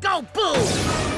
Go boom!